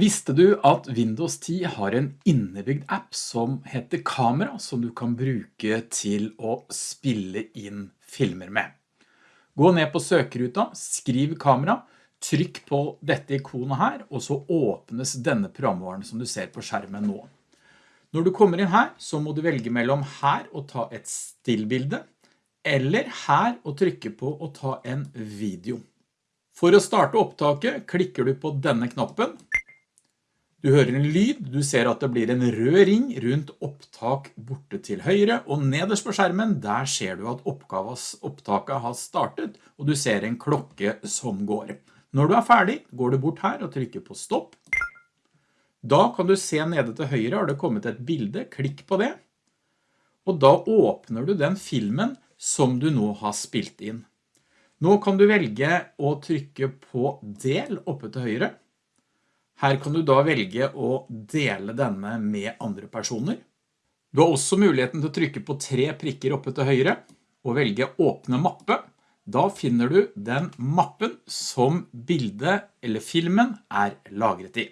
Visste du at Windows 10 har en innebygd app som heter Kamera, som du kan bruke til å spille inn filmer med? Gå ned på søkeruta, skriv kamera, trykk på dette ikonet her, og så åpnes denne programvaren som du ser på skjermen nå. Når du kommer inn her, så må du velge mellom her og ta et stillbilde, eller her og trykke på å ta en video. For å starte opptaket klikker du på denne knappen, du hører en lyd, du ser at det blir en rød ring rundt opptak borte til høyre, og nederst på skjermen, der ser du at opptaket har startet, og du ser en klokke som går. Når du er ferdig, går du bort her og trykker på stopp. Da kan du se nede til høyre har det kommet et bilde, klikk på det. Og da åpner du den filmen som du nå har spilt inn. Nå kan du velge å trykke på del oppe til høyre. Her kan du da velge å dele denne med andre personer. Du har også muligheten til å trykke på tre prikker oppe til høyre og velge åpne mappe. Da finner du den mappen som bildet eller filmen er lagret i.